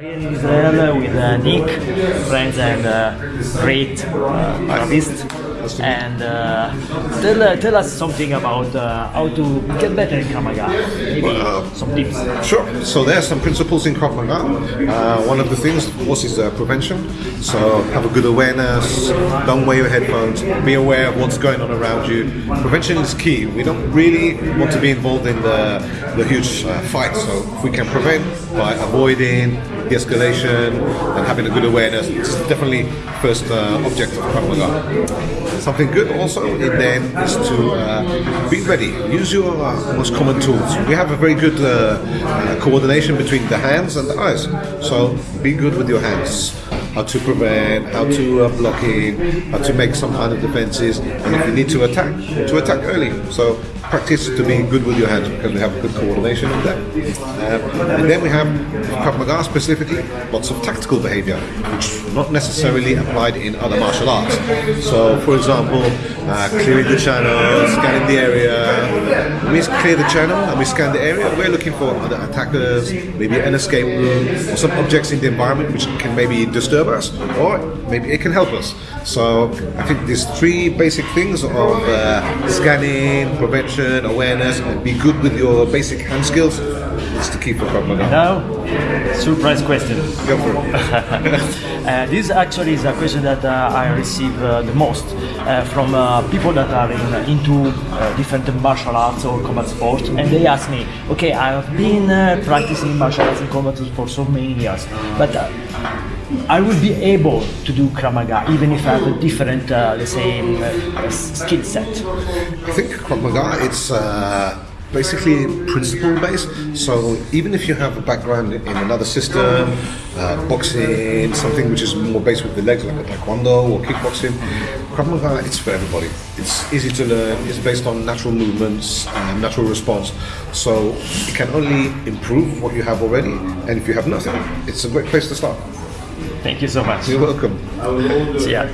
in Israel with uh, Nick, friends and uh, great uh, artist. And uh, tell, uh, tell us something about uh, how to get better in Krav Maga. Maybe some tips. Sure. So there are some principles in Krav Maga. Uh, one of the things, of course, is uh, prevention. So have a good awareness. Don't wear your headphones. Be aware of what's going on around you. Prevention is key. We don't really want to be involved in the, the huge uh, fight. So if we can prevent by avoiding de-escalation and having a good awareness, it's definitely first uh, object of Krav Maga. Something good also in then is to uh, be ready. Use your uh, most common tools. We have a very good uh, uh, coordination between the hands and the eyes. So be good with your hands. How to prevent, how to uh, block in, how to make some kind of defenses, and if you need to attack, to attack early. So practice to be good with your hands because we have good coordination with them. Um, and then we have Krav Maga specifically, lots of tactical behavior, which is not necessarily applied in other martial arts. So, for example, uh, clearing the channel, scanning the area. We clear the channel and we scan the area, we're looking for other attackers, maybe an escape room, or some objects in the environment which can maybe disturb us, or maybe it can help us. So, I think these three basic things of uh, scanning, prevention, awareness, and be good with your basic hand skills is the key for Krav Maga. Now, surprise question. Go for it. Uh, this actually is a question that uh, I receive uh, the most uh, from uh, people that are in, into uh, different martial arts or combat sports, and they ask me, okay, I have been uh, practicing martial arts and combat for so many years, but uh, I will be able to do Krav Maga even if I have a different, uh, let's say, skill set. I think Krav Maga, it's uh, basically principle based. So even if you have a background in another system, uh, boxing, something which is more based with the legs, like a taekwondo or kickboxing, Krav Maga, it's for everybody. It's easy to learn. It's based on natural movements and natural response. So it can only improve what you have already. And if you have nothing, it's a great place to start. Thank you so much. You're welcome. See ya.